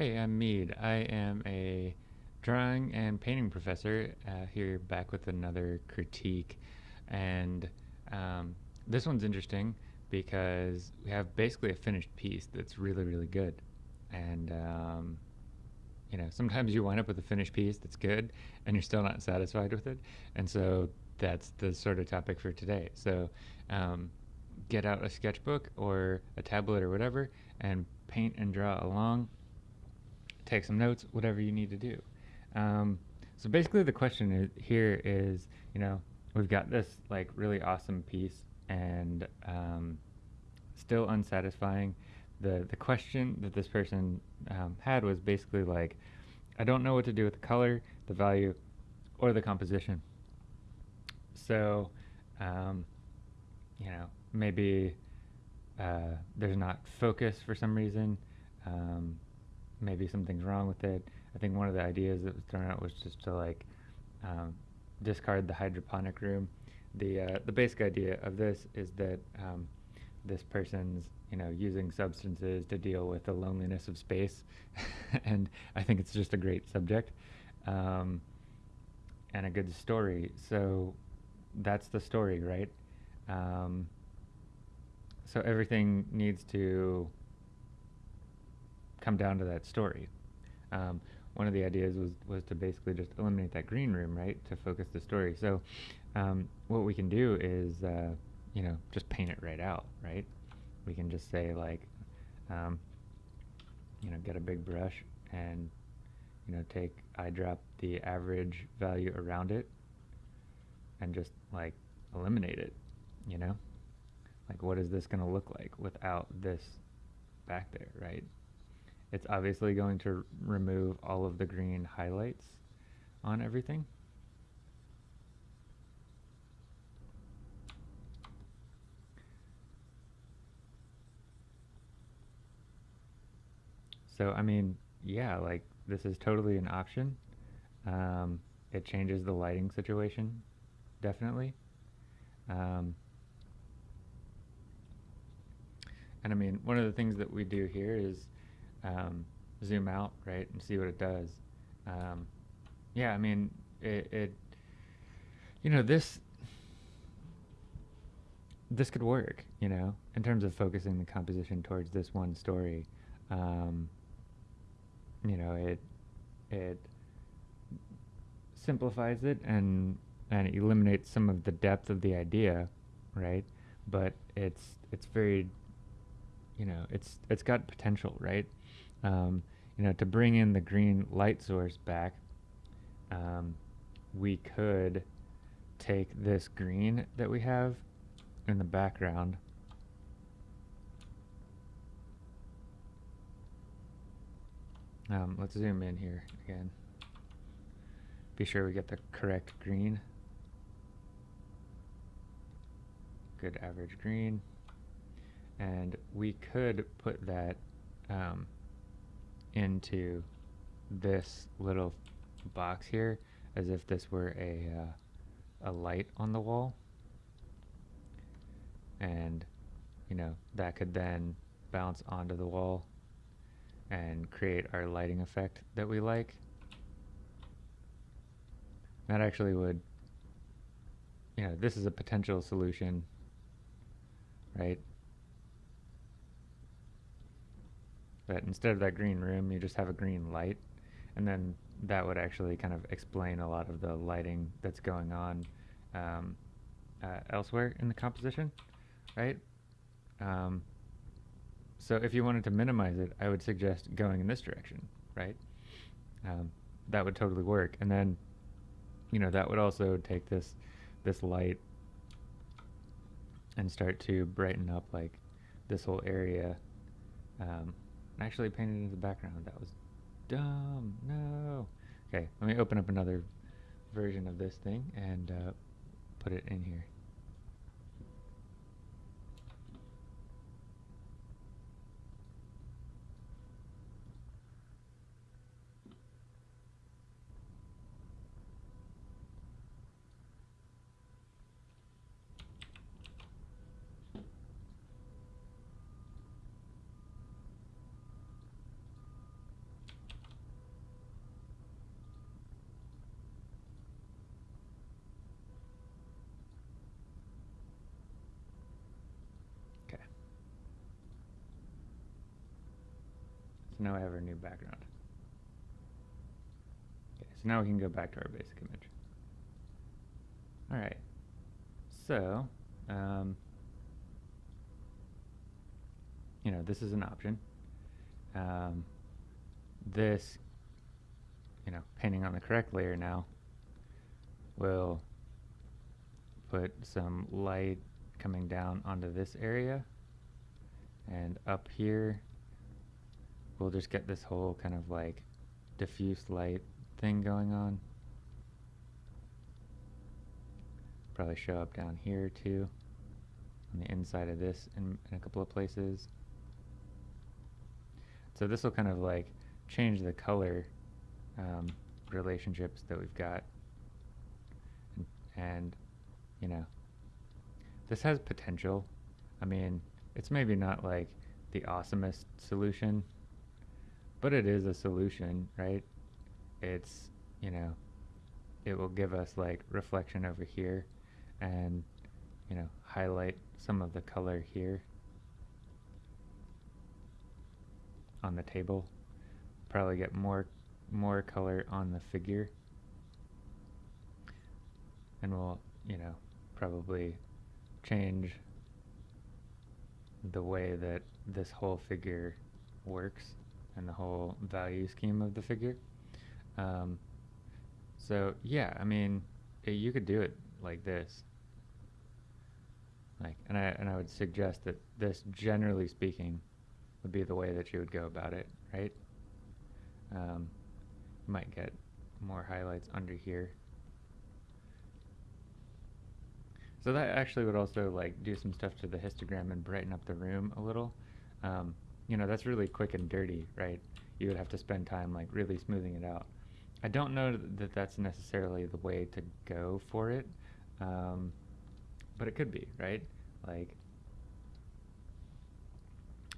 Hey, I'm Mead. I am a drawing and painting professor uh, here back with another critique. And um, this one's interesting because we have basically a finished piece that's really, really good. And, um, you know, sometimes you wind up with a finished piece that's good and you're still not satisfied with it. And so that's the sort of topic for today. So um, get out a sketchbook or a tablet or whatever and paint and draw along take some notes, whatever you need to do. Um, so basically, the question is, here is, you know, we've got this like really awesome piece and um, still unsatisfying. The the question that this person um, had was basically like, I don't know what to do with the color, the value, or the composition. So, um, you know, maybe uh, there's not focus for some reason. Um, maybe something's wrong with it. I think one of the ideas that was thrown out was just to like um, discard the hydroponic room. The uh, the basic idea of this is that um, this person's you know using substances to deal with the loneliness of space, and I think it's just a great subject um, and a good story. So that's the story, right? Um, so everything needs to come down to that story. Um, one of the ideas was, was to basically just eliminate that green room, right, to focus the story. So um, what we can do is, uh, you know, just paint it right out, right? We can just say like, um, you know, get a big brush and, you know, take eyedrop the average value around it and just like eliminate it, you know? Like what is this going to look like without this back there, right? It's obviously going to remove all of the green highlights on everything. So, I mean, yeah, like this is totally an option. Um, it changes the lighting situation, definitely. Um, and I mean, one of the things that we do here is um, zoom out, right, and see what it does. Um, yeah, I mean, it, it, you know, this, this could work, you know, in terms of focusing the composition towards this one story. Um, you know, it, it simplifies it and, and it eliminates some of the depth of the idea, right? But it's, it's very, you know, it's, it's got potential, right? Um, you know, to bring in the green light source back, um, we could take this green that we have in the background. Um, let's zoom in here again. Be sure we get the correct green. Good average green. And we could put that um, into this little box here as if this were a, uh, a light on the wall. And, you know, that could then bounce onto the wall and create our lighting effect that we like. That actually would, you know, this is a potential solution, right? But instead of that green room, you just have a green light. And then that would actually kind of explain a lot of the lighting that's going on um, uh, elsewhere in the composition, right? Um, so if you wanted to minimize it, I would suggest going in this direction, right? Um, that would totally work. And then, you know, that would also take this this light and start to brighten up like this whole area um, actually painted into the background. That was dumb. No. Okay, let me open up another version of this thing and uh, put it in here. Now I have our new background. Okay, so now we can go back to our basic image. All right, so, um, you know, this is an option. Um, this, you know, painting on the correct layer now will put some light coming down onto this area and up here we'll just get this whole kind of like diffuse light thing going on. Probably show up down here too on the inside of this in, in a couple of places. So this will kind of like change the color um, relationships that we've got. And, and, you know, this has potential. I mean, it's maybe not like the awesomest solution, but it is a solution, right? It's, you know, it will give us like reflection over here and, you know, highlight some of the color here on the table. Probably get more more color on the figure. And we'll, you know, probably change the way that this whole figure works and the whole value scheme of the figure. Um, so yeah, I mean, it, you could do it like this. Like, and I and I would suggest that this, generally speaking, would be the way that you would go about it, right? Um, you might get more highlights under here. So that actually would also like do some stuff to the histogram and brighten up the room a little. Um, you know, that's really quick and dirty, right? You would have to spend time like really smoothing it out. I don't know that that's necessarily the way to go for it, um, but it could be, right? Like,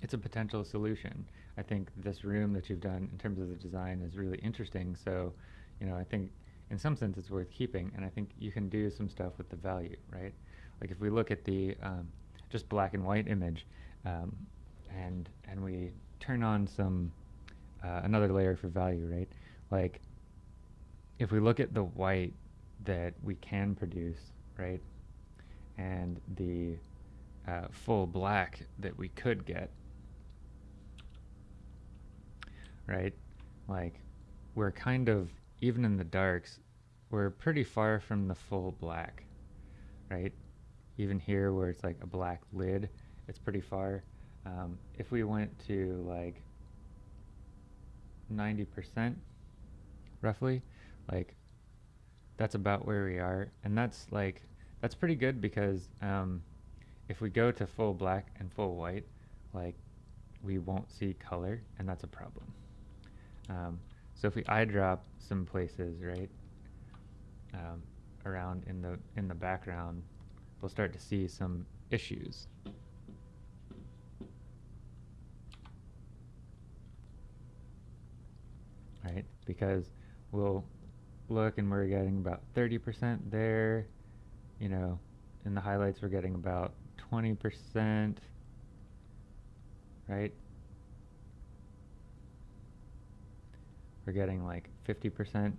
it's a potential solution. I think this room that you've done in terms of the design is really interesting. So, you know, I think in some sense it's worth keeping, and I think you can do some stuff with the value, right? Like if we look at the um, just black and white image, um, and and we turn on some uh, another layer for value, right? Like if we look at the white that we can produce, right, and the uh, full black that we could get, right? Like we're kind of even in the darks, we're pretty far from the full black, right? Even here where it's like a black lid, it's pretty far. Um, if we went to like 90% roughly, like that's about where we are. And that's like, that's pretty good because um, if we go to full black and full white, like we won't see color and that's a problem. Um, so if we eyedrop some places, right, um, around in the in the background, we'll start to see some issues. Right, because we'll look and we're getting about 30% there, you know, in the highlights we're getting about 20%, right? we're getting like 50%,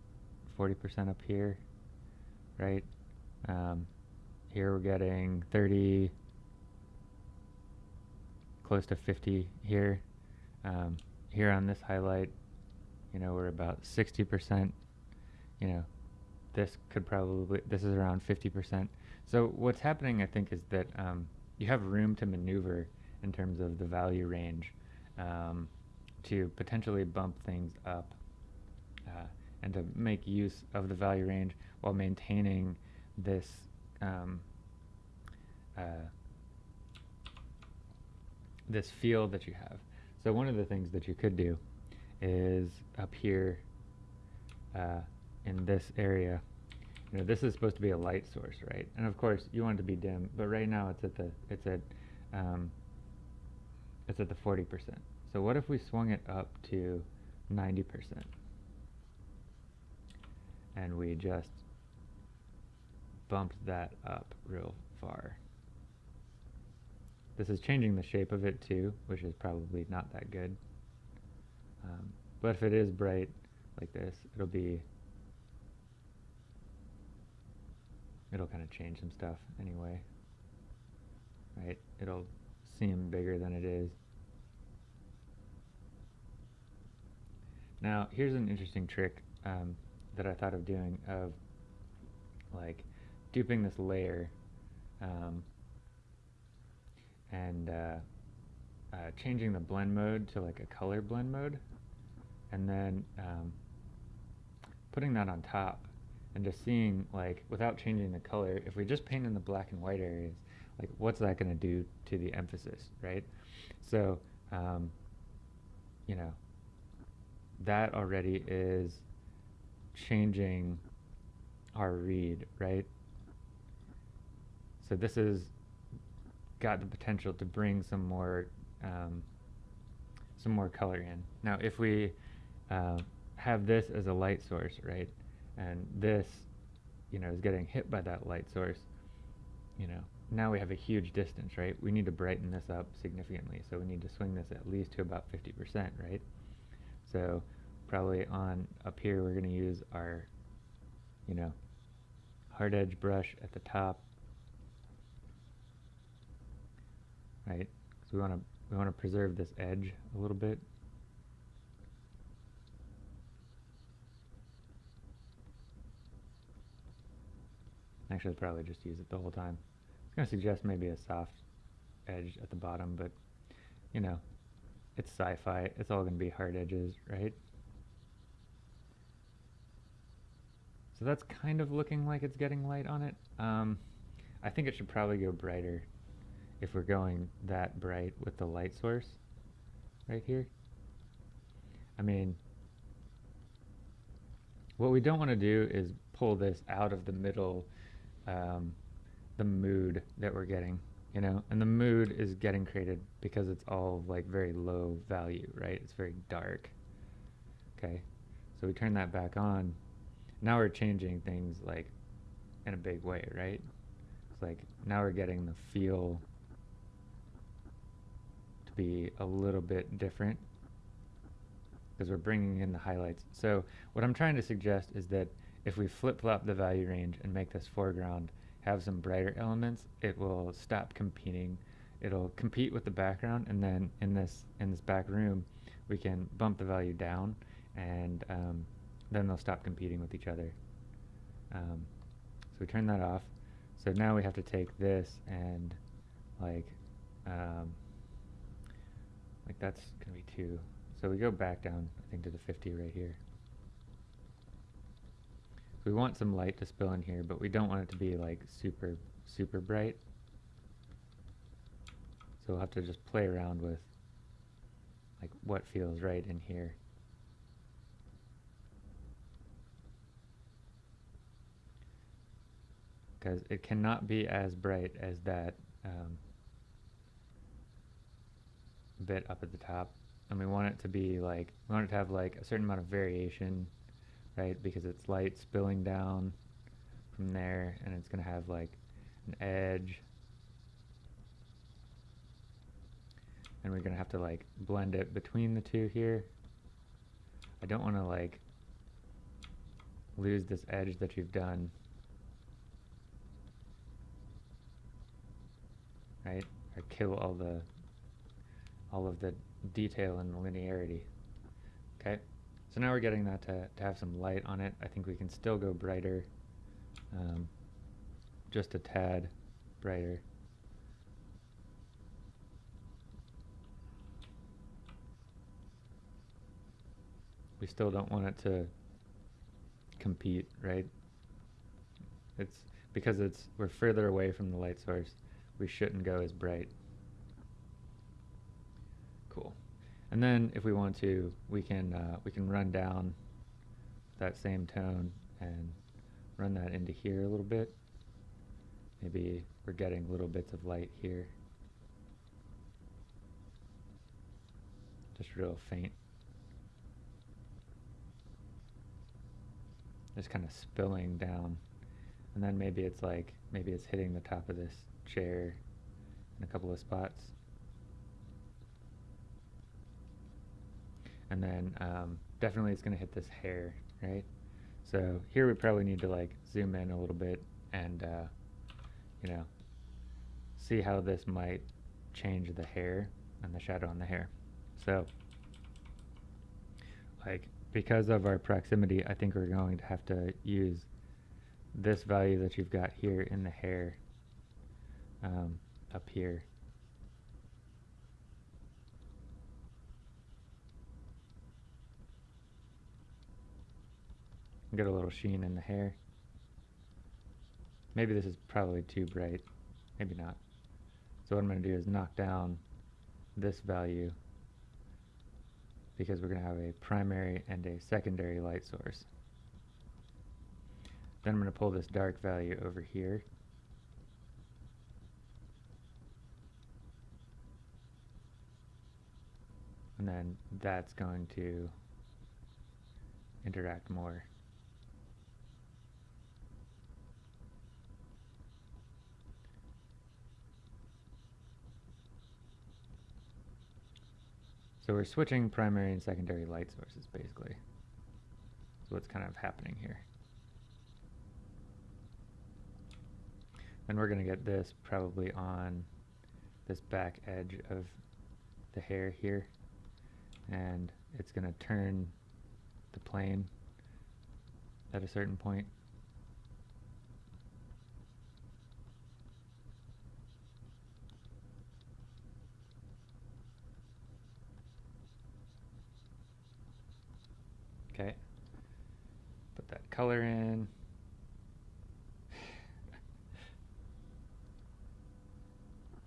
40% up here, right? Um, here we're getting 30, close to 50 here. Um, here on this highlight, you know, we're about 60%, you know, this could probably, this is around 50%. So what's happening, I think, is that um, you have room to maneuver in terms of the value range um, to potentially bump things up uh, and to make use of the value range while maintaining this um, uh, this field that you have. So one of the things that you could do is up here uh, in this area, you know, this is supposed to be a light source, right? And of course you want it to be dim, but right now it's at the it's at um, it's at the 40%. So what if we swung it up to 90%? and we just bumped that up real far. This is changing the shape of it too, which is probably not that good. But if it is bright like this, it'll be, it'll kind of change some stuff anyway, right? It'll seem bigger than it is. Now, here's an interesting trick um, that I thought of doing of like duping this layer um, and uh, uh, changing the blend mode to like a color blend mode and then um, putting that on top and just seeing like without changing the color if we just paint in the black and white areas like what's that going to do to the emphasis right so um, you know that already is changing our read, right? So this has got the potential to bring some more um, some more color in. Now, if we uh, have this as a light source, right, and this, you know, is getting hit by that light source, you know, now we have a huge distance, right? We need to brighten this up significantly, so we need to swing this at least to about 50%, right? So probably on up here we're going to use our, you know, hard edge brush at the top, right? Because we want to we want to preserve this edge a little bit. Actually, I'll probably just use it the whole time. I was going to suggest maybe a soft edge at the bottom, but, you know, it's sci-fi. It's all going to be hard edges, right? So that's kind of looking like it's getting light on it. Um, I think it should probably go brighter if we're going that bright with the light source right here. I mean, what we don't want to do is pull this out of the middle, um, the mood that we're getting, you know, and the mood is getting created because it's all like very low value, right? It's very dark. Okay, so we turn that back on now we're changing things like in a big way, right? It's like now we're getting the feel to be a little bit different because we're bringing in the highlights. So what I'm trying to suggest is that if we flip-flop the value range and make this foreground have some brighter elements, it will stop competing. It'll compete with the background, and then in this in this back room, we can bump the value down and um, then they'll stop competing with each other. Um, so we turn that off. So now we have to take this and like, um, like that's gonna be two. So we go back down, I think to the 50 right here. We want some light to spill in here, but we don't want it to be like super, super bright. So we'll have to just play around with like what feels right in here. because it cannot be as bright as that um, bit up at the top. And we want it to be like, we want it to have like a certain amount of variation, right? Because it's light spilling down from there and it's going to have like an edge. And we're going to have to like blend it between the two here. I don't want to like lose this edge that you've done right? Or kill all the all of the detail and linearity. Okay, so now we're getting that to, to have some light on it. I think we can still go brighter, um, just a tad brighter. We still don't want it to compete, right? It's because it's we're further away from the light source we shouldn't go as bright. Cool. And then if we want to, we can uh, we can run down that same tone and run that into here a little bit. Maybe we're getting little bits of light here. Just real faint. Just kind of spilling down. And then maybe it's like, maybe it's hitting the top of this chair in a couple of spots. And then um, definitely it's going to hit this hair, right? So here we probably need to like zoom in a little bit and, uh, you know, see how this might change the hair and the shadow on the hair. So, like, because of our proximity, I think we're going to have to use this value that you've got here in the hair um, up here. Get a little sheen in the hair. Maybe this is probably too bright. Maybe not. So what I'm going to do is knock down this value because we're going to have a primary and a secondary light source. Then I'm going to pull this dark value over here. And then that's going to interact more. So we're switching primary and secondary light sources, basically. So what's kind of happening here. And we're going to get this probably on this back edge of the hair here. And it's going to turn the plane at a certain point. Okay. Put that color in.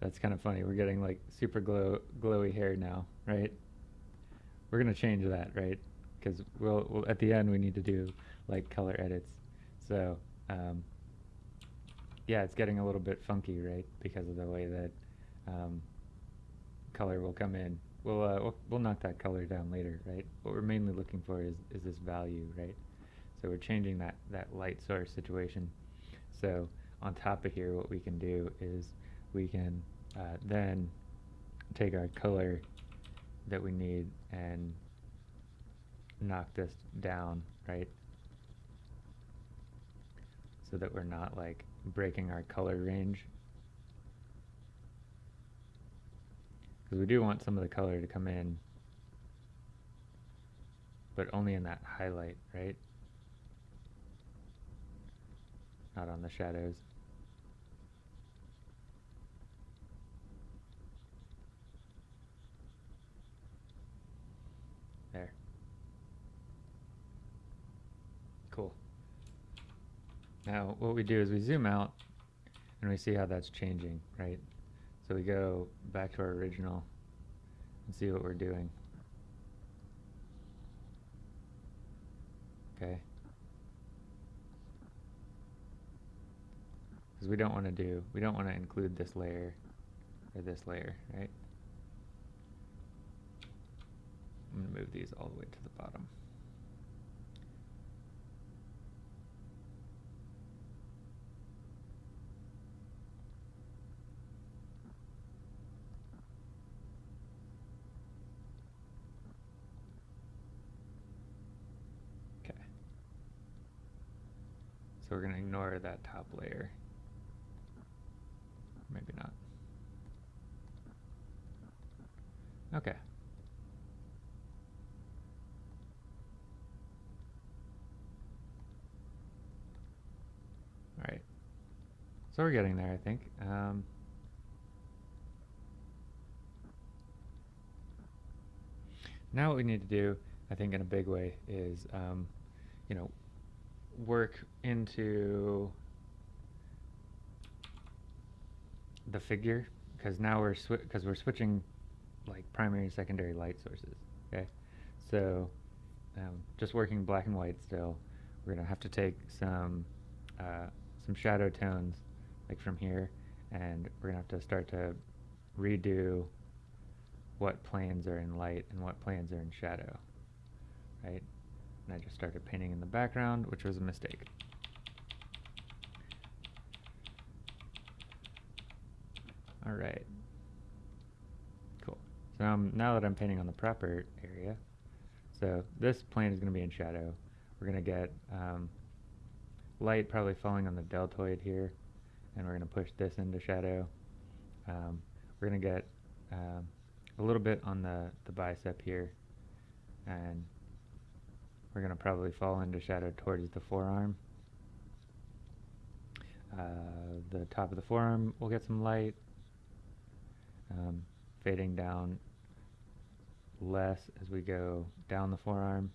That's kind of funny. We're getting like super glow glowy hair now, right? We're gonna change that, right? Because we'll, we'll at the end we need to do like color edits. So um, yeah, it's getting a little bit funky, right? Because of the way that um, color will come in we'll, uh, we'll, we'll knock that color down later, right? What we're mainly looking for is, is this value, right? So we're changing that, that light source situation. So on top of here, what we can do is we can uh, then take our color that we need and knock this down, right? So that we're not like breaking our color range Because we do want some of the color to come in, but only in that highlight, right? Not on the shadows. There. Cool. Now what we do is we zoom out and we see how that's changing, right? So we go back to our original and see what we're doing. Okay. Because we don't want to do, we don't want to include this layer or this layer, right? I'm going to move these all the way to the bottom. So we're going to ignore that top layer. Maybe not. Okay. All right. So we're getting there, I think. Um, now what we need to do, I think in a big way, is, um, you know, work into the figure because now we're because we're switching like primary and secondary light sources. Okay, so um, just working black and white still, we're gonna have to take some uh, some shadow tones like from here, and we're gonna have to start to redo what planes are in light and what planes are in shadow, right? And I just started painting in the background, which was a mistake. All right. Cool. So um, now that I'm painting on the proper area, So this plane is going to be in shadow. We're going to get um, light probably falling on the deltoid here, and we're going to push this into shadow. Um, we're going to get um, a little bit on the, the bicep here, and we're going to probably fall into shadow towards the forearm. Uh, the top of the forearm will get some light, um, fading down less as we go down the forearm.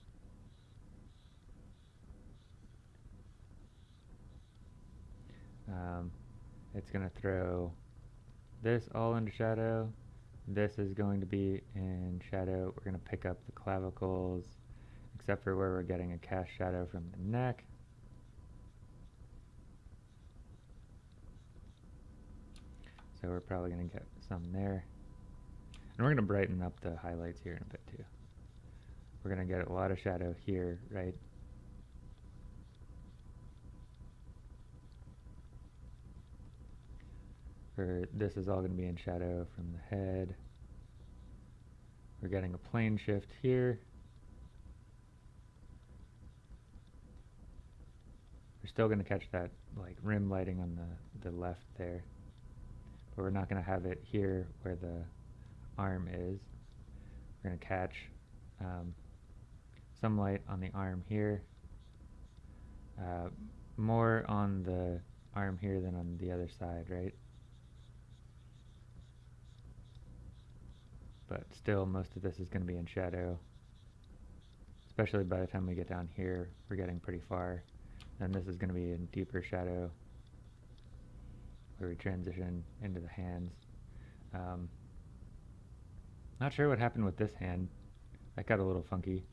Um, it's going to throw this all into shadow. This is going to be in shadow. We're going to pick up the clavicles, except for where we're getting a cast shadow from the neck. So we're probably going to get some there. And we're going to brighten up the highlights here in a bit too. We're going to get a lot of shadow here, right? For this is all going to be in shadow from the head. We're getting a plane shift here. We're still going to catch that like rim lighting on the, the left there but we're not going to have it here where the arm is. We're going to catch um, some light on the arm here, uh, more on the arm here than on the other side, right? But still, most of this is going to be in shadow, especially by the time we get down here, we're getting pretty far. And this is going to be in deeper shadow where we transition into the hands. Um, not sure what happened with this hand. That got a little funky.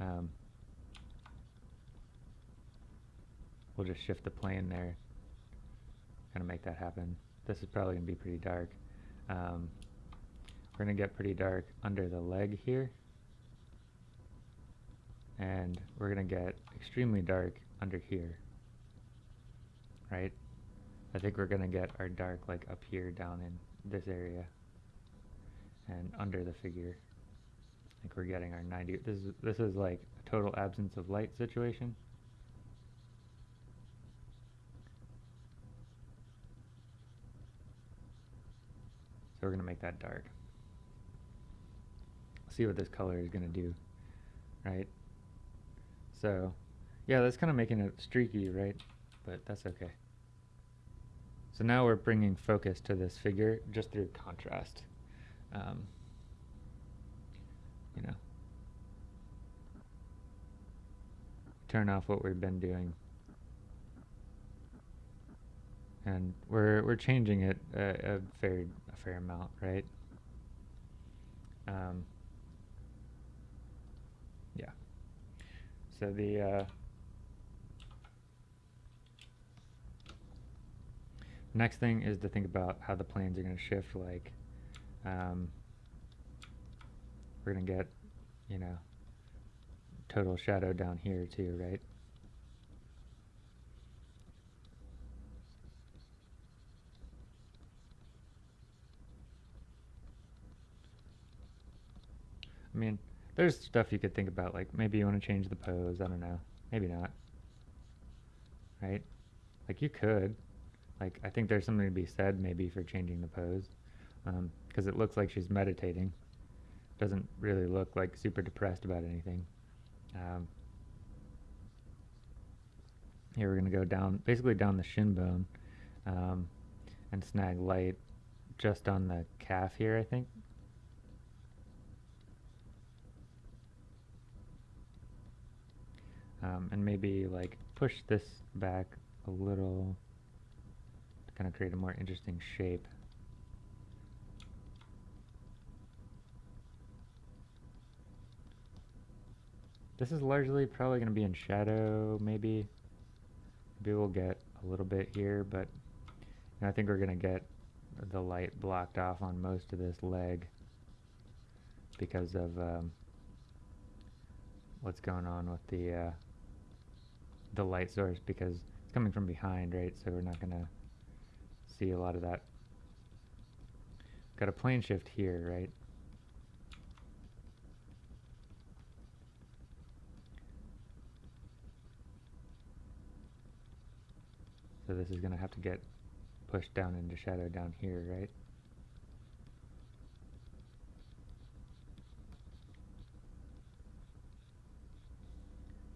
Um, we'll just shift the plane there. Kind of make that happen. This is probably going to be pretty dark. Um, we're going to get pretty dark under the leg here. And we're going to get extremely dark under here. Right? I think we're going to get our dark like up here down in this area and under the figure. I think we're getting our 90. This is, this is like a total absence of light situation. So we're going to make that dark. See what this color is going to do, right? So, yeah, that's kind of making it streaky, right? But that's okay. So now we're bringing focus to this figure just through contrast. Um, you know, turn off what we've been doing, and we're we're changing it a, a fair a fair amount, right? Um, yeah. So the uh, Next thing is to think about how the planes are going to shift, like, um, we're going to get, you know, total shadow down here too, right? I mean, there's stuff you could think about, like maybe you want to change the pose, I don't know. Maybe not. Right? Like you could, like, I think there's something to be said maybe for changing the pose, because um, it looks like she's meditating. Doesn't really look like super depressed about anything. Um, here we're going to go down, basically down the shin bone, um, and snag light just on the calf here, I think. Um, and maybe like push this back a little kind of create a more interesting shape. This is largely probably going to be in shadow, maybe. Maybe we'll get a little bit here, but I think we're going to get the light blocked off on most of this leg because of um, what's going on with the uh, the light source because it's coming from behind, right? So we're not going to see a lot of that. Got a plane shift here, right? So this is going to have to get pushed down into shadow down here, right?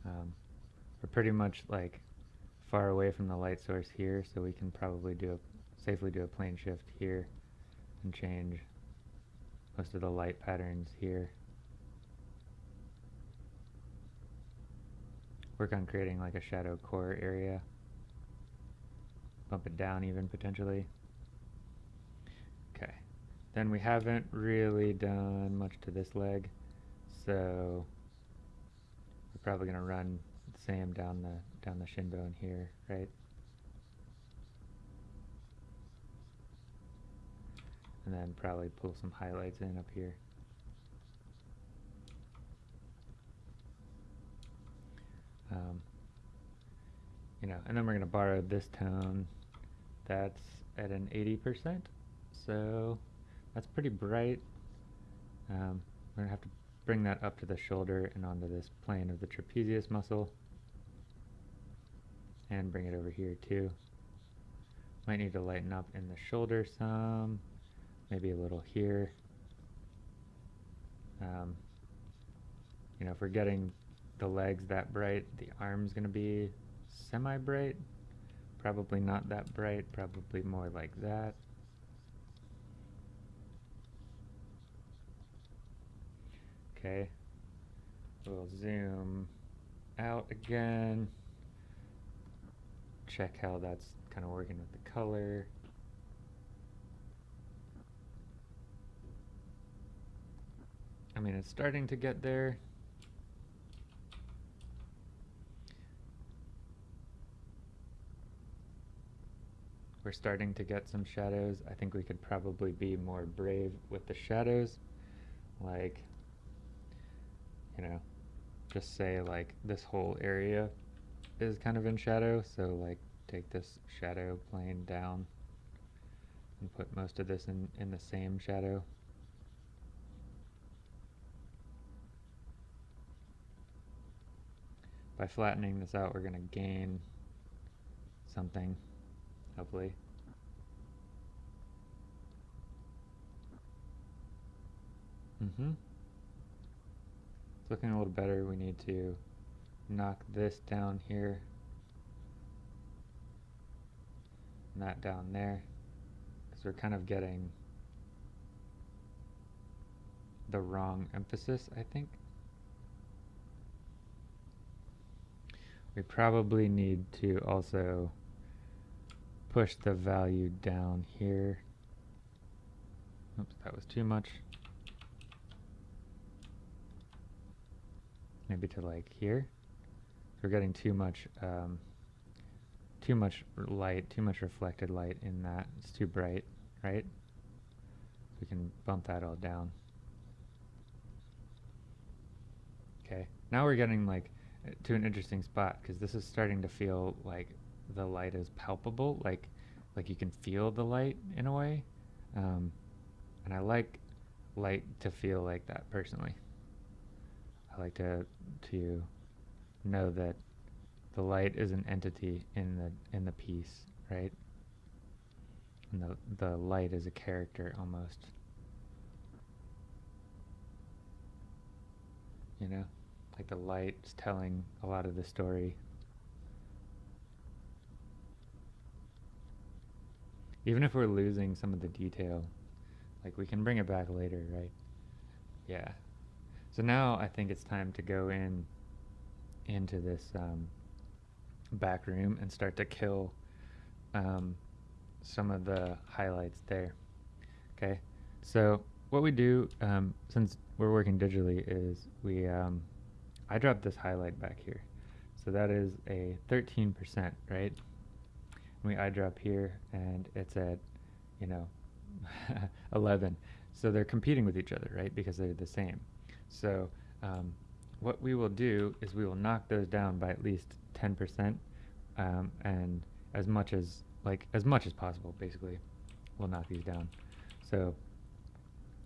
Um, we're pretty much like far away from the light source here, so we can probably do a safely do a plane shift here and change most of the light patterns here. Work on creating like a shadow core area. Bump it down even potentially. Okay. Then we haven't really done much to this leg, so we're probably to run the same down the down the shin bone here, right? And then probably pull some highlights in up here. Um, you know, and then we're going to borrow this tone that's at an 80%. So that's pretty bright. Um, we're going to have to bring that up to the shoulder and onto this plane of the trapezius muscle. And bring it over here too. Might need to lighten up in the shoulder some, maybe a little here. Um, you know, if we're getting the legs that bright, the arm's going to be semi-bright. Probably not that bright, probably more like that. Okay, we'll zoom out again. Check how that's kind of working with the color. I mean, it's starting to get there. We're starting to get some shadows. I think we could probably be more brave with the shadows. Like, you know, just say like this whole area is kind of in shadow. So like take this shadow plane down and put most of this in, in the same shadow. By flattening this out, we're going to gain something hopefully. Mm-hmm. It's looking a little better. We need to knock this down here. And that down there. Because we're kind of getting the wrong emphasis, I think. We probably need to also push the value down here. Oops, that was too much. Maybe to like here. We're getting too much, um, too much light, too much reflected light in that. It's too bright, right? We can bump that all down. Okay, now we're getting like to an interesting spot because this is starting to feel like the light is palpable, like like you can feel the light in a way. Um, and I like light to feel like that personally. I like to to know that the light is an entity in the in the piece, right? And the the light is a character almost. You know, like the light's telling a lot of the story Even if we're losing some of the detail, like we can bring it back later, right? Yeah. So now I think it's time to go in into this um, back room and start to kill um, some of the highlights there. Okay. So what we do, um, since we're working digitally, is we um, eyedrop this highlight back here. So that is a 13%, right? we eyedrop here and it's at, you know, 11. So they're competing with each other, right? Because they're the same. So um, what we will do is we will knock those down by at least 10% um, and as much as, like, as much as possible, basically, we'll knock these down. So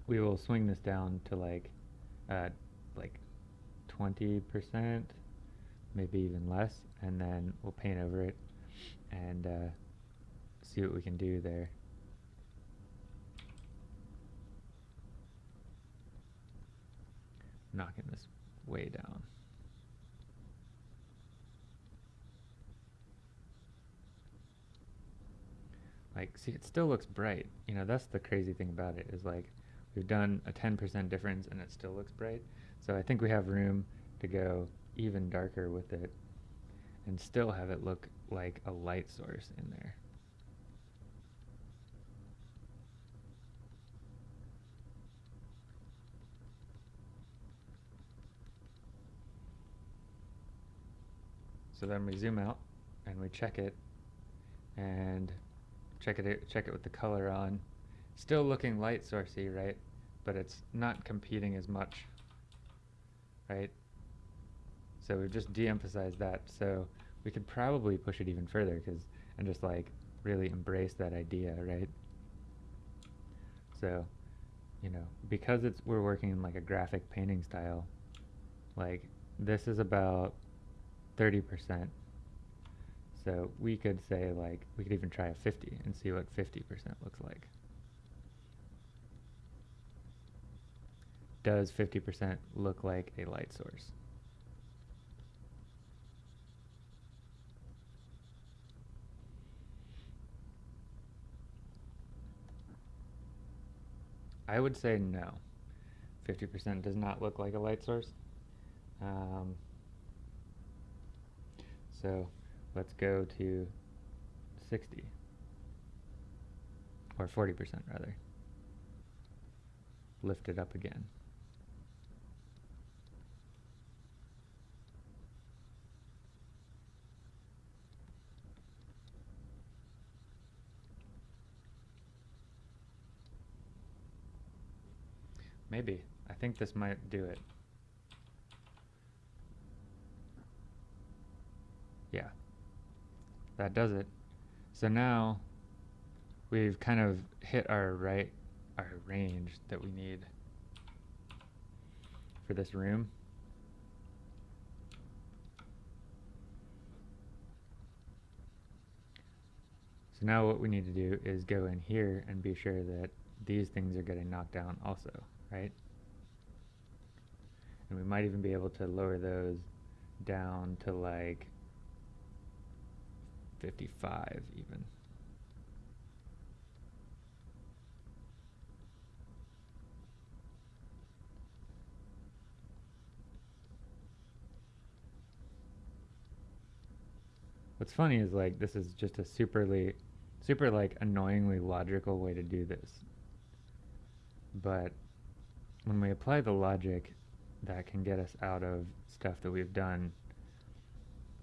we will swing this down to like, uh, like 20%, maybe even less, and then we'll paint over it and uh, see what we can do there. Knocking this way down. Like, see, it still looks bright. You know, that's the crazy thing about it is like, we've done a 10% difference and it still looks bright. So I think we have room to go even darker with it and still have it look like a light source in there. So then we zoom out and we check it and check it check it with the color on. Still looking light sourcey, right? But it's not competing as much, right? So we've just de-emphasized that. So we could probably push it even further because and just like really embrace that idea, right? So, you know, because it's we're working in like a graphic painting style, like this is about 30%. So we could say like, we could even try a 50 and see what 50% looks like. Does 50% look like a light source? I would say no. 50% does not look like a light source. Um, so let's go to 60 or 40% rather. Lift it up again. Maybe. I think this might do it. Yeah, that does it. So now we've kind of hit our right, our range that we need for this room. So now what we need to do is go in here and be sure that these things are getting knocked down also, right? And we might even be able to lower those down to like 55 even. What's funny is like this is just a superly super like annoyingly logical way to do this. But when we apply the logic that can get us out of stuff that we've done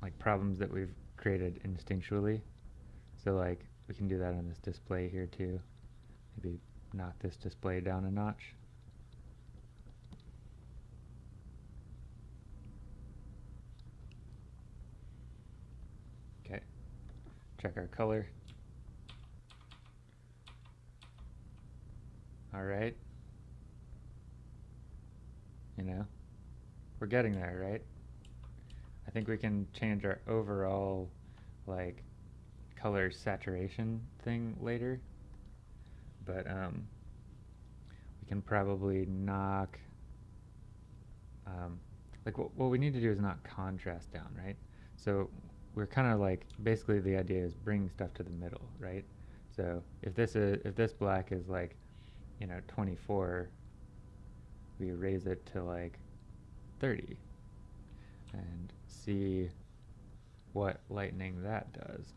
like problems that we've created instinctually. So like we can do that on this display here too. Maybe knock this display down a notch. Okay, check our color. All right. You know, we're getting there, right? I think we can change our overall like color saturation thing later. But um, we can probably knock, um, like what, what we need to do is knock contrast down, right? So we're kind of like, basically the idea is bring stuff to the middle, right? So if this is, if this black is like, you know, 24, we raise it to like 30 and see what lightning that does.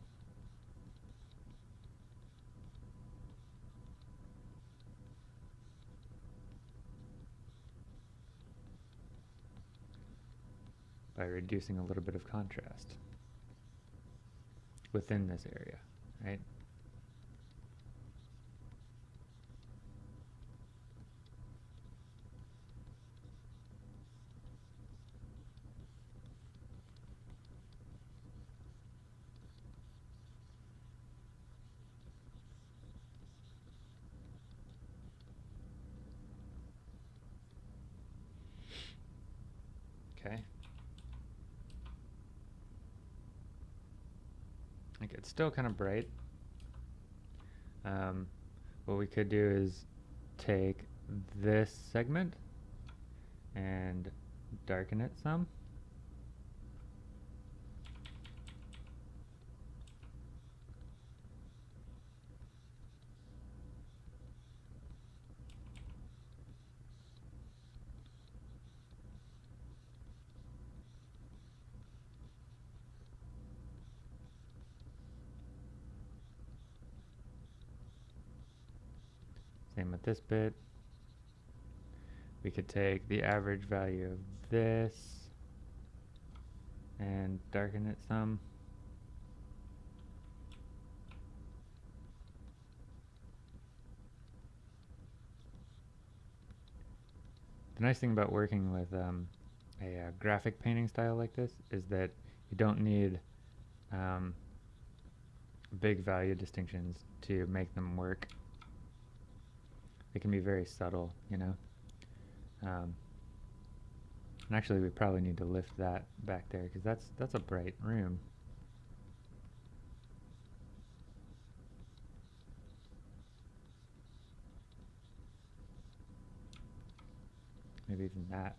by reducing a little bit of contrast within this area, right? Okay. like it's still kind of bright. Um, what we could do is take this segment and darken it some. Same with this bit. We could take the average value of this and darken it some. The nice thing about working with um, a uh, graphic painting style like this is that you don't need um, big value distinctions to make them work it can be very subtle, you know. Um, and actually, we probably need to lift that back there because that's that's a bright room. Maybe even that.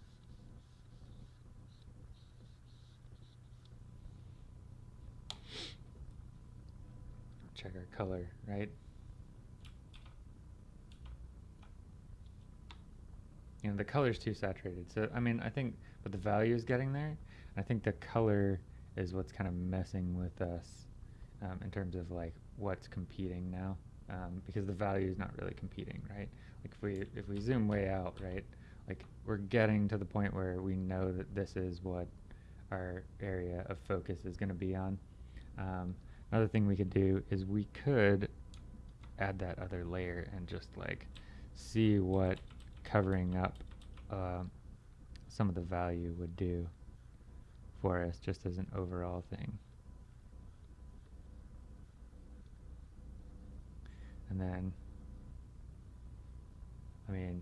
Check our color, right? You know, the color's too saturated. So, I mean, I think, but the value is getting there. I think the color is what's kind of messing with us um, in terms of like what's competing now, um, because the value is not really competing, right? Like if we if we zoom way out, right, like we're getting to the point where we know that this is what our area of focus is going to be on. Um, another thing we could do is we could add that other layer and just like see what covering up uh, some of the value would do for us just as an overall thing. And then, I mean,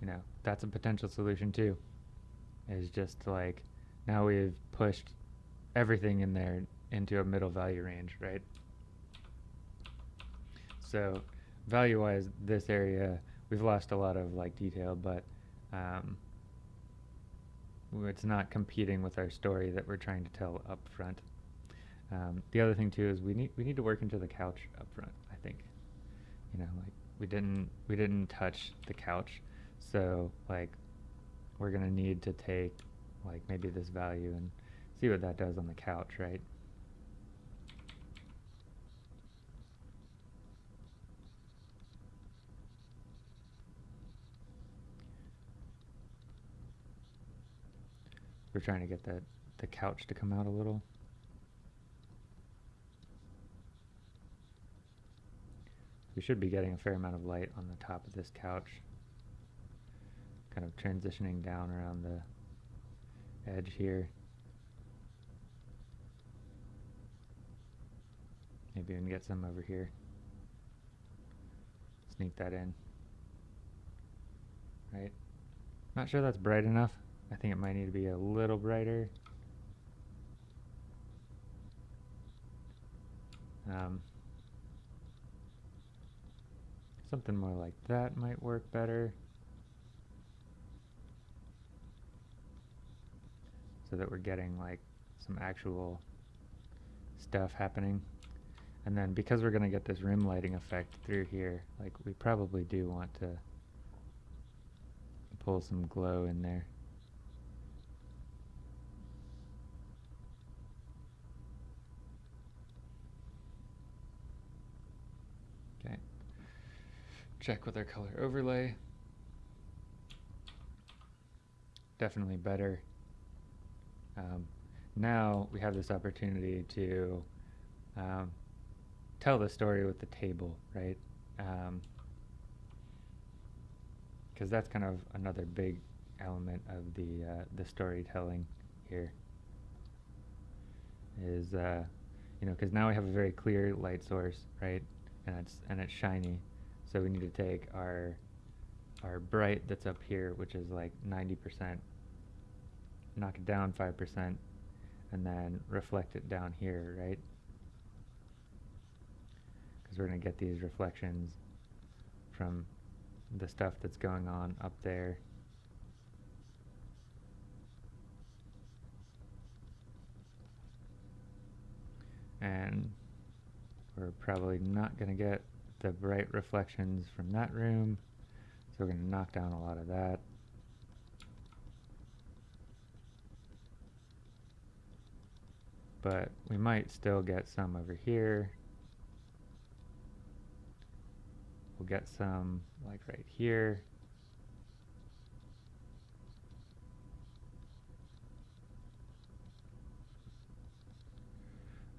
you know, that's a potential solution too. Is just like, now we've pushed everything in there into a middle value range, right? So value-wise, this area, we've lost a lot of like detail, but um, it's not competing with our story that we're trying to tell up front. Um, the other thing too is we need we need to work into the couch up front. I think, you know, like we didn't we didn't touch the couch, so like we're gonna need to take like maybe this value and see what that does on the couch, right? We're trying to get the, the couch to come out a little. We should be getting a fair amount of light on the top of this couch. Kind of transitioning down around the edge here. Maybe even get some over here. Sneak that in. Right? Not sure that's bright enough. I think it might need to be a little brighter. Um, something more like that might work better. So that we're getting like some actual stuff happening. And then because we're going to get this rim lighting effect through here, like we probably do want to pull some glow in there. Check with our color overlay. Definitely better. Um, now we have this opportunity to um, tell the story with the table, right? Because um, that's kind of another big element of the uh, the storytelling here. Is uh, you know because now we have a very clear light source, right? And it's and it's shiny. So we need to take our our bright that's up here, which is like 90%, knock it down 5%, and then reflect it down here, right? Because we're going to get these reflections from the stuff that's going on up there. And we're probably not going to get the bright reflections from that room, so we're going to knock down a lot of that. But we might still get some over here. We'll get some like right here.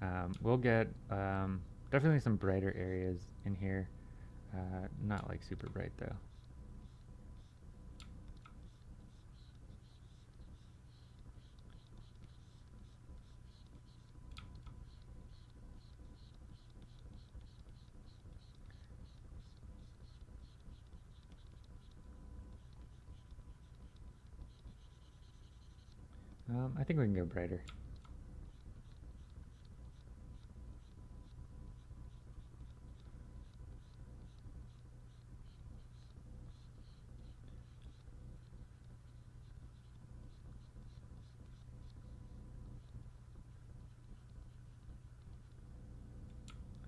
Um, we'll get um, definitely some brighter areas in here. Uh, not like super bright though. Um, I think we can go brighter.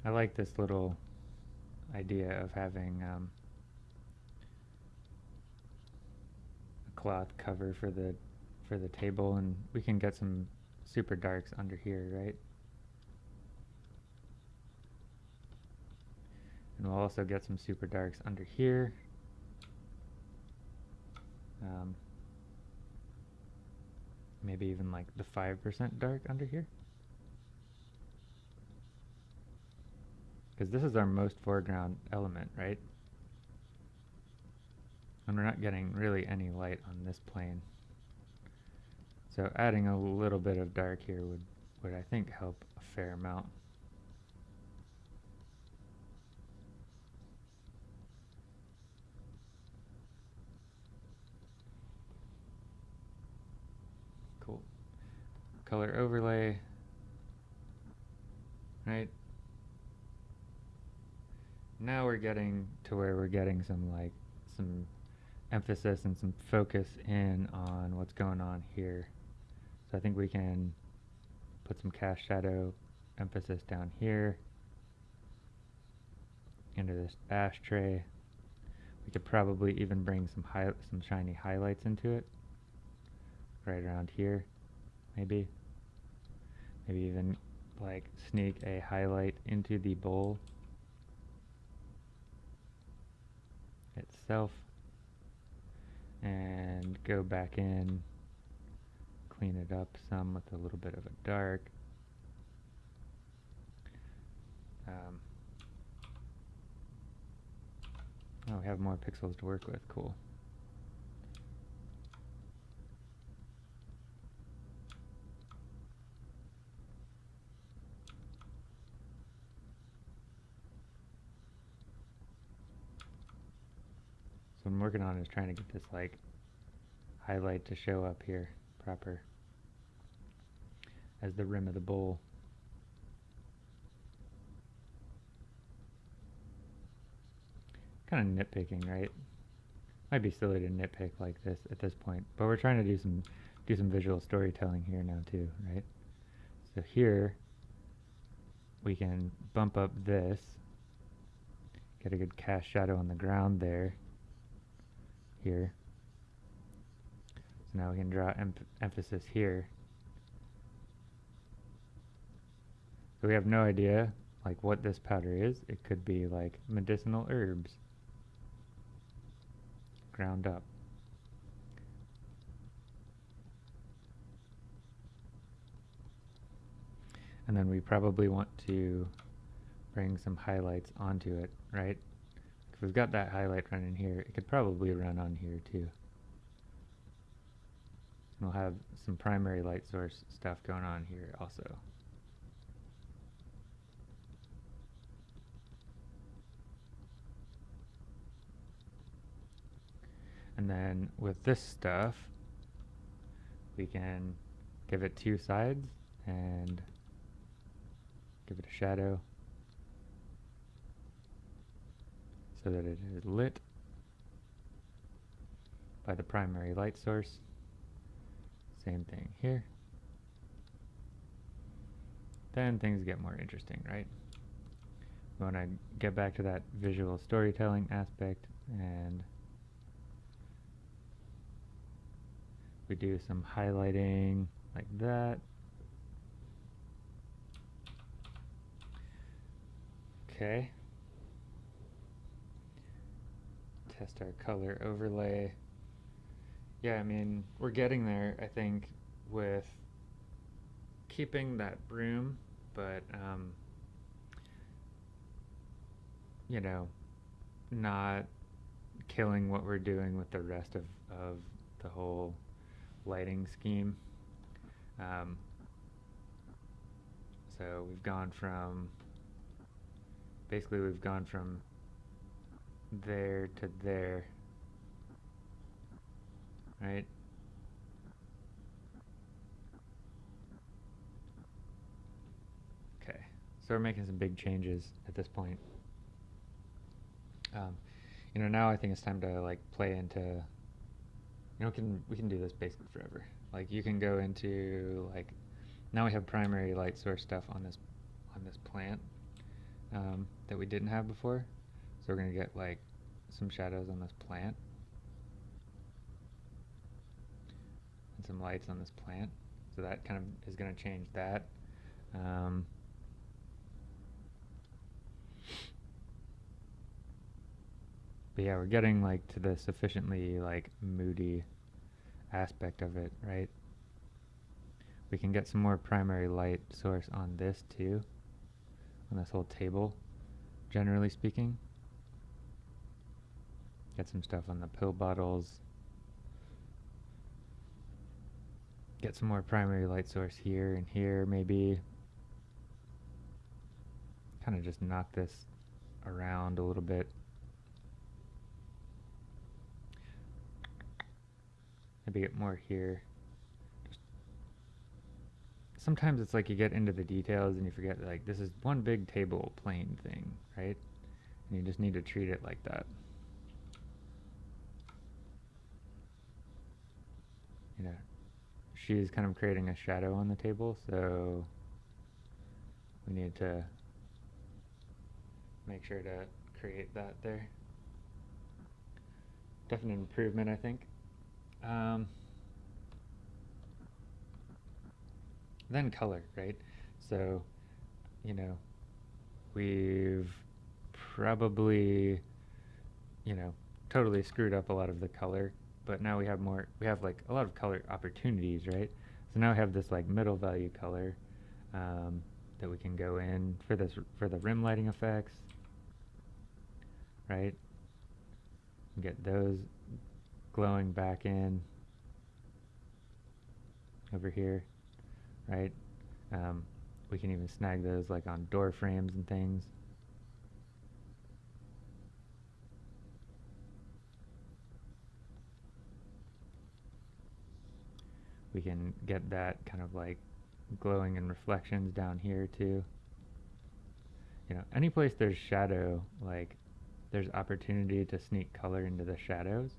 I like this little idea of having um, a cloth cover for the for the table and we can get some super darks under here, right? And we'll also get some super darks under here. Um, maybe even like the 5% dark under here. Because this is our most foreground element, right? And we're not getting really any light on this plane. So adding a little bit of dark here would, would I think help a fair amount. Cool. Color overlay, right? Now we're getting to where we're getting some like some emphasis and some focus in on what's going on here. So I think we can put some cast shadow emphasis down here into this ashtray. We could probably even bring some high, some shiny highlights into it, right around here, maybe. Maybe even like sneak a highlight into the bowl and go back in clean it up some with a little bit of a dark. Um, oh, we have more pixels to work with, cool. What I'm working on is trying to get this like highlight to show up here proper as the rim of the bowl. Kind of nitpicking, right? Might be silly to nitpick like this at this point, but we're trying to do some do some visual storytelling here now too, right? So here we can bump up this, get a good cast shadow on the ground there, here. So now we can draw em emphasis here. So we have no idea like what this powder is. It could be like medicinal herbs ground up. And then we probably want to bring some highlights onto it, right? We've got that highlight running here, it could probably run on here too. And we'll have some primary light source stuff going on here also. And then with this stuff, we can give it two sides and give it a shadow that it is lit by the primary light source. Same thing here. Then things get more interesting, right? We want to get back to that visual storytelling aspect and we do some highlighting like that. Okay. Test our color overlay. Yeah, I mean, we're getting there, I think, with keeping that broom, but, um, you know, not killing what we're doing with the rest of, of the whole lighting scheme. Um, so we've gone from, basically we've gone from there to there, right? Okay, so we're making some big changes at this point. Um, you know, now I think it's time to like play into you know, we can we can do this basically forever. Like you can go into like now we have primary light source stuff on this on this plant um, that we didn't have before. So we're gonna get like some shadows on this plant and some lights on this plant. So that kind of is gonna change that. Um, But yeah, we're getting like to the sufficiently like moody aspect of it, right? We can get some more primary light source on this too, on this whole table, generally speaking. Get some stuff on the pill bottles. Get some more primary light source here and here, maybe. Kind of just knock this around a little bit. Maybe get more here. Just sometimes it's like you get into the details and you forget like this is one big table plane thing, right? And you just need to treat it like that. You know, she's kind of creating a shadow on the table, so we need to make sure to create that there. Definite improvement, I think. Um, then color, right? So, you know, we've probably, you know, totally screwed up a lot of the color, but now we have more, we have like a lot of color opportunities, right? So now we have this like middle value color um, that we can go in for this, for the rim lighting effects, right? Get those glowing back in over here, right? Um, we can even snag those like on door frames and things. We can get that kind of like glowing and reflections down here too. You know, any place there's shadow, like there's opportunity to sneak color into the shadows.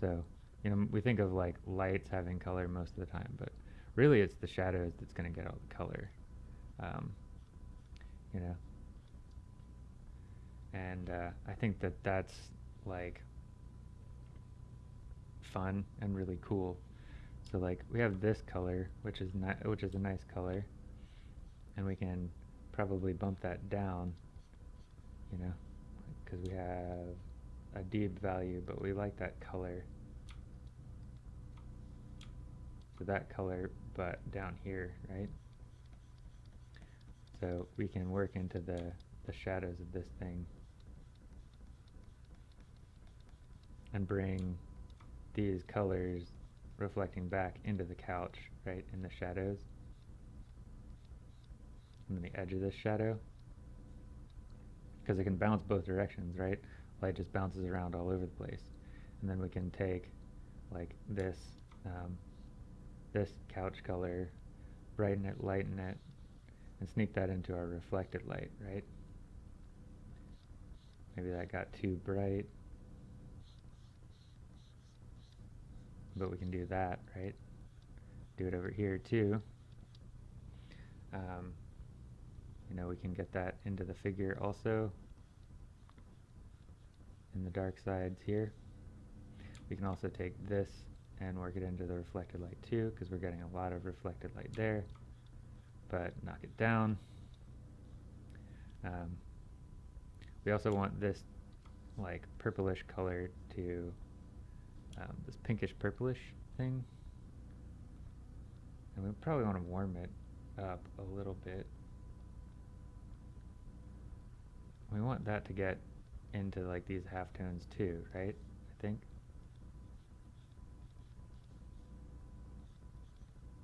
So, you know, we think of like lights having color most of the time, but really it's the shadows that's going to get all the color. Um, you know, and uh, I think that that's like fun and really cool. So like we have this color, which is ni- which is a nice color, and we can probably bump that down, you know, because we have a deep value, but we like that color. So that color, but down here, right? So we can work into the, the shadows of this thing and bring these colors reflecting back into the couch, right, in the shadows. And then the edge of this shadow. Because it can bounce both directions, right? light just bounces around all over the place. And then we can take like this, um, this couch color, brighten it, lighten it, and sneak that into our reflected light, right? Maybe that got too bright. But we can do that, right? Do it over here too. Um, you know, we can get that into the figure also in the dark sides here. We can also take this and work it into the reflected light too because we're getting a lot of reflected light there but knock it down. Um, we also want this like purplish color to um, this pinkish purplish thing and we probably want to warm it up a little bit. We want that to get into like these halftones too, right? I think.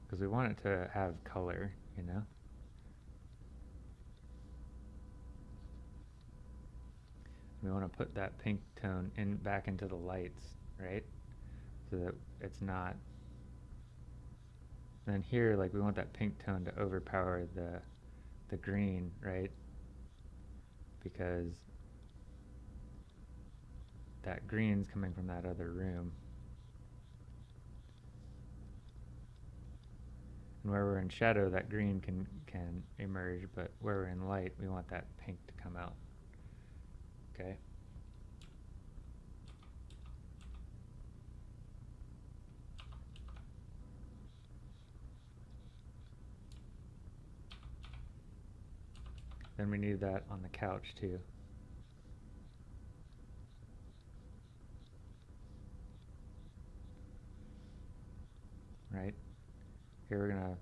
Because we want it to have color, you know? We want to put that pink tone in back into the lights, right? So that it's not and then here, like we want that pink tone to overpower the the green, right? Because that green's coming from that other room. And where we're in shadow, that green can, can emerge, but where we're in light, we want that pink to come out. Okay? Then we need that on the couch too. Right? Here we're to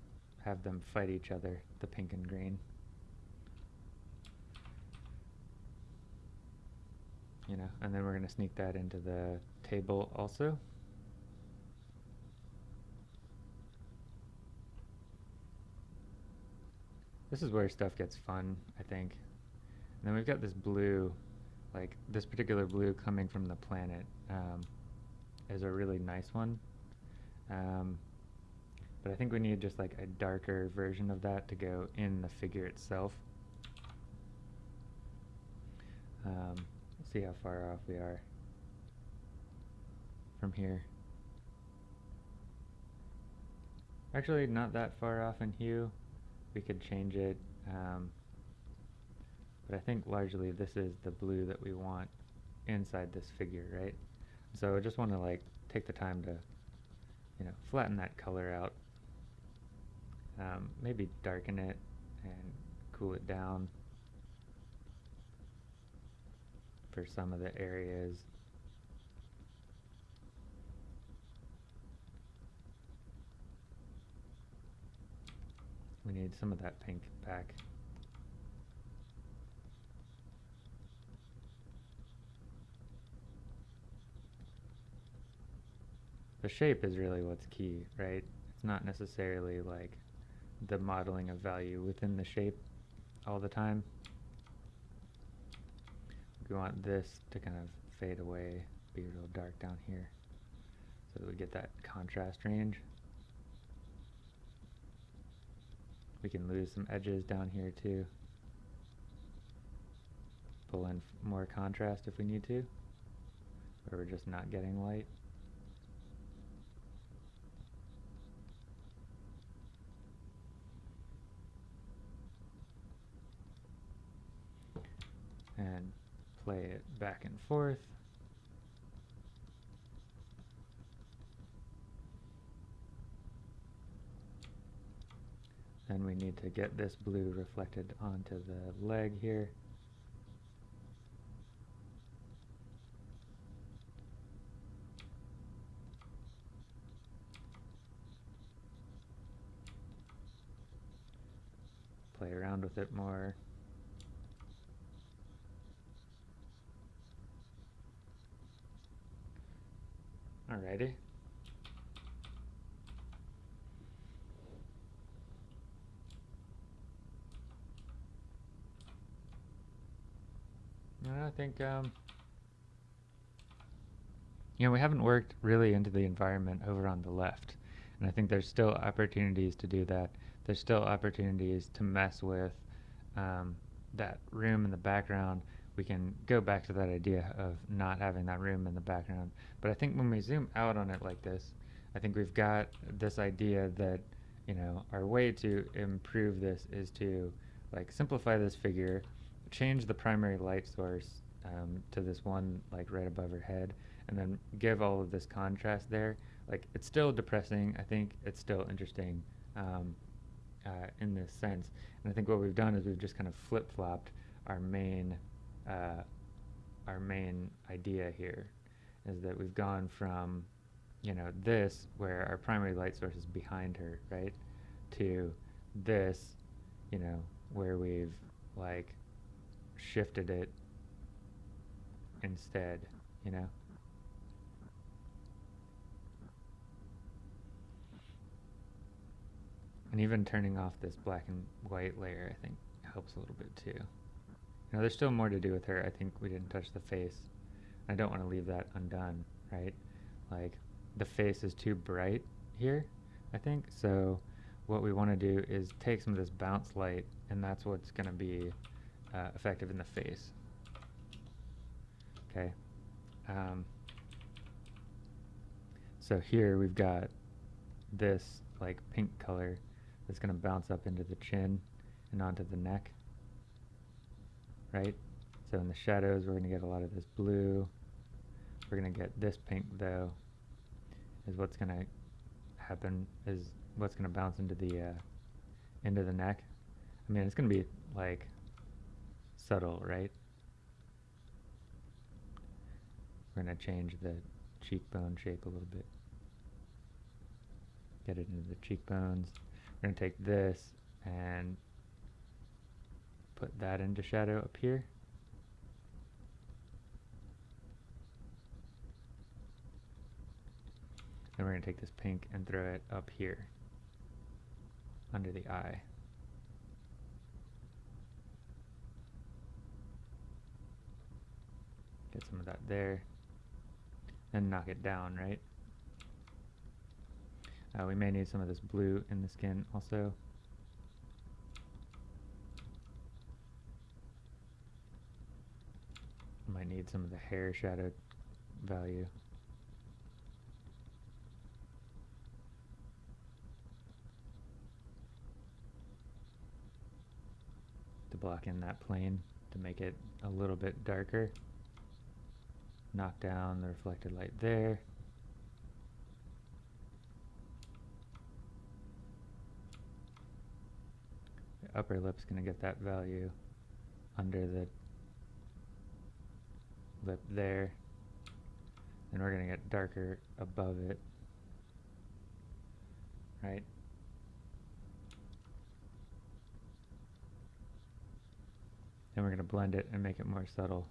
have them fight each other, the pink and green. You know, and then we're to sneak that into the table also. This is where stuff gets fun, I think. And then we've got this blue, like this particular blue coming from the planet um, is a really nice one. Um, but I think we need just like a darker version of that to go in the figure itself. Um, see how far off we are from here. Actually, not that far off in hue we could change it. Um, but I think largely this is the blue that we want inside this figure, right? So I just want to like take the time to, you know, flatten that color out. Um, maybe darken it and cool it down for some of the areas. We need some of that pink back. The shape is really what's key, right? It's not necessarily like the modeling of value within the shape all the time. We want this to kind of fade away, be real dark down here, so that we get that contrast range. We can lose some edges down here too. Pull in more contrast if we need to, where we're just not getting light. And play it back and forth. Then we need to get this blue reflected onto the leg here. Play around with it more. Alrighty. I think, um, you know, we haven't worked really into the environment over on the left. And I think there's still opportunities to do that. There's still opportunities to mess with um, that room in the background. We can go back to that idea of not having that room in the background. But I think when we zoom out on it like this, I think we've got this idea that, you know, our way to improve this is to like simplify this figure, change the primary light source um, to this one like right above her head, and then give all of this contrast there. Like it's still depressing. I think it's still interesting um, uh, in this sense. And I think what we've done is we've just kind of flip flopped our main uh, our main idea here is that we've gone from you know this where our primary light source is behind her right to this you know where we've like shifted it instead, you know? And even turning off this black and white layer, I think, helps a little bit too. You know, there's still more to do with her. I think we didn't touch the face. I don't want to leave that undone, right? Like, the face is too bright here, I think. So what we want to do is take some of this bounce light, and that's what's going to be uh, effective in the face. Okay. Um, so here we've got this like pink color that's going to bounce up into the chin and onto the neck. Right? So in the shadows we're going to get a lot of this blue. We're going to get this pink though is what's going to happen is what's going to bounce into the uh, into the neck. I mean, it's going to be like subtle, right? We're going to change the cheekbone shape a little bit. Get it into the cheekbones. We're going to take this and put that into shadow up here. And we're going to take this pink and throw it up here under the eye. Get some of that there and knock it down, right? Uh, we may need some of this blue in the skin also. Might need some of the hair shadow value. To block in that plane to make it a little bit darker knock down the reflected light there. The upper lip's going to get that value under the lip there. And we're going to get darker above it. Right? Then we're going to blend it and make it more subtle.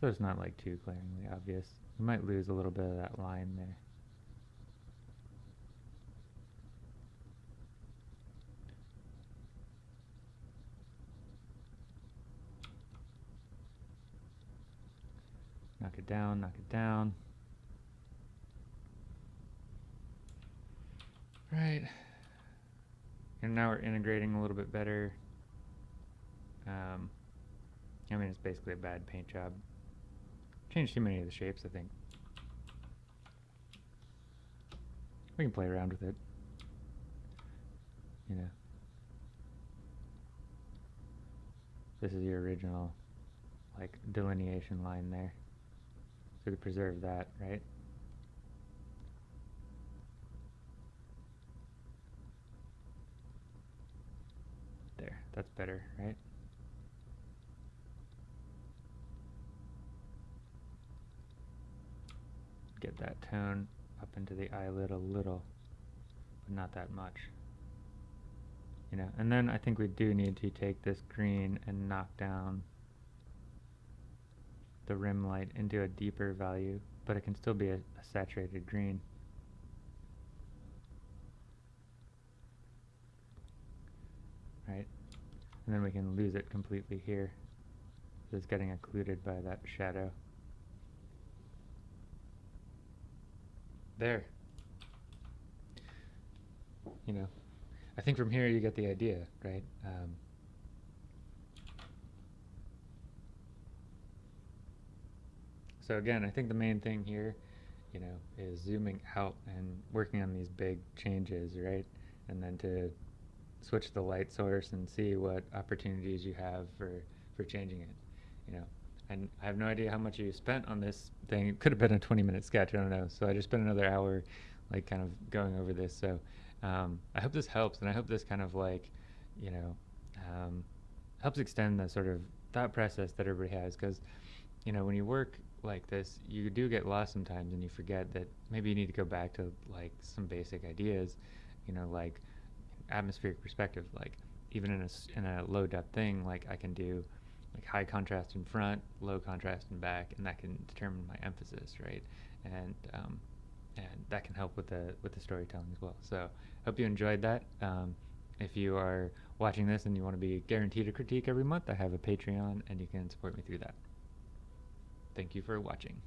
So it's not like too glaringly obvious. You might lose a little bit of that line there. Knock it down, knock it down. Right. And now we're integrating a little bit better. Um, I mean, it's basically a bad paint job. Changed too many of the shapes, I think. We can play around with it. You know. This is your original, like, delineation line there. So we preserve that, right? There, that's better, right? Get that tone up into the eyelid a little, but not that much. You know, and then I think we do need to take this green and knock down the rim light into a deeper value, but it can still be a, a saturated green. Right? And then we can lose it completely here. It's getting occluded by that shadow. There. You know, I think from here you get the idea, right? Um, so again, I think the main thing here, you know, is zooming out and working on these big changes, right? And then to switch the light source and see what opportunities you have for, for changing it, you know. And I have no idea how much you spent on this thing. It could have been a 20 minute sketch, I don't know. So I just spent another hour like kind of going over this. So um, I hope this helps and I hope this kind of like, you know, um, helps extend the sort of thought process that everybody has because, you know, when you work like this, you do get lost sometimes and you forget that maybe you need to go back to like some basic ideas, you know, like atmospheric perspective, like even in a, in a low depth thing, like I can do like high contrast in front, low contrast in back, and that can determine my emphasis, right? And um, and that can help with the with the storytelling as well. So hope you enjoyed that. Um, if you are watching this and you want to be guaranteed a critique every month, I have a Patreon, and you can support me through that. Thank you for watching.